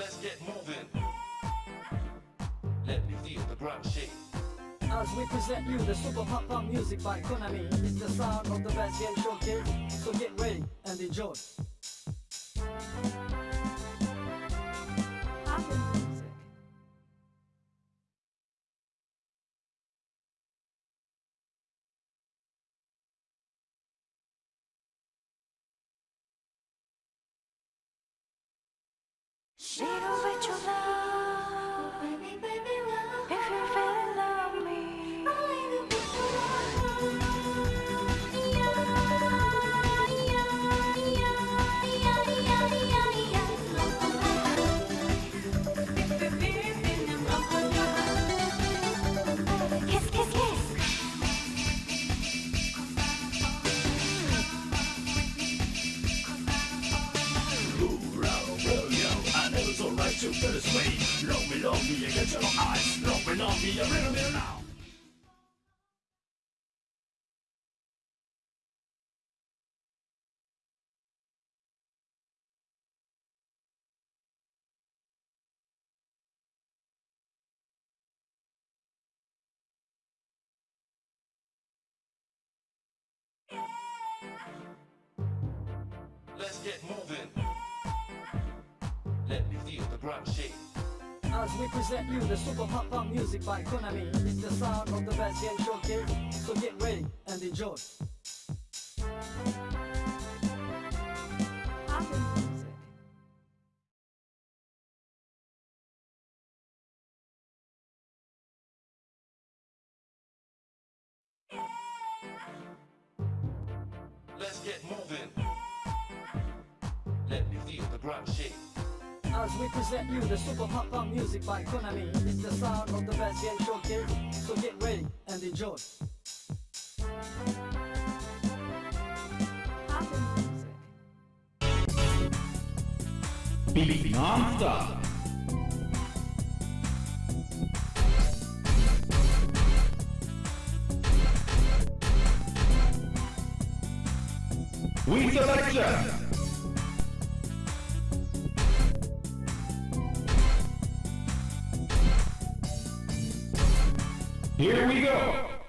Let's get moving. Let me feel the ground shake. As we present you the super pop pop music by Konami It's the sound of the best game showcase So get ready and enjoy Shade over your love, baby, baby, Let's get moving. Let me feel the ground shake. As we present you the super pop pop music by Konami It's the sound of the best game showcase So get ready and enjoy Let's get moving. Let me feel the ground shake. As we present you the super pop music by Konami It's the sound of the best game showcase So get ready and enjoy Beat non-stop. We selection. Here we go.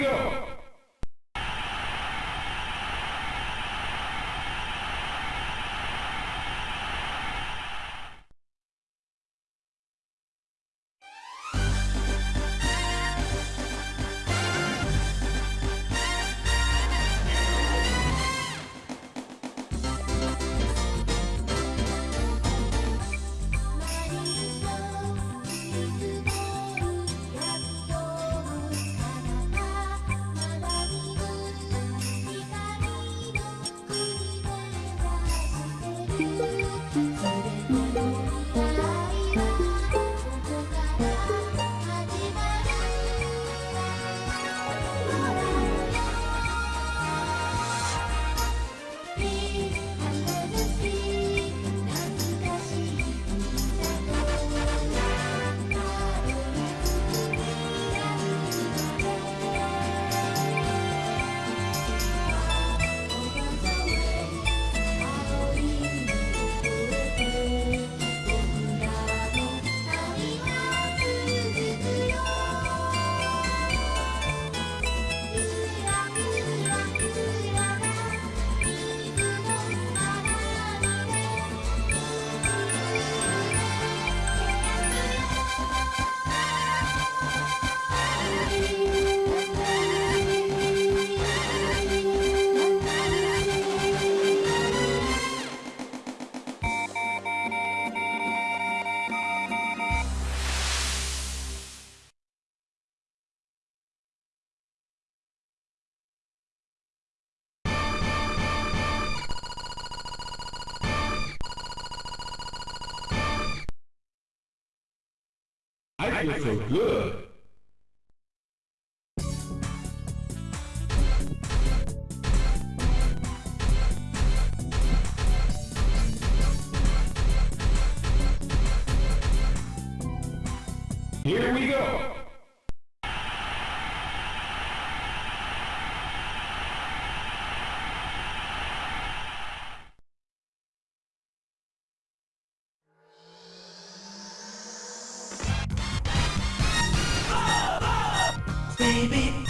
Go. I feel so good. Here we go! baby.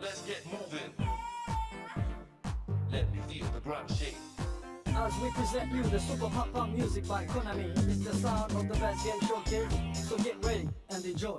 Let's get moving. Let me feel the ground shake. As we present you the super hot pop music by Konami, it's the sound of the best game showcase. So get ready and enjoy.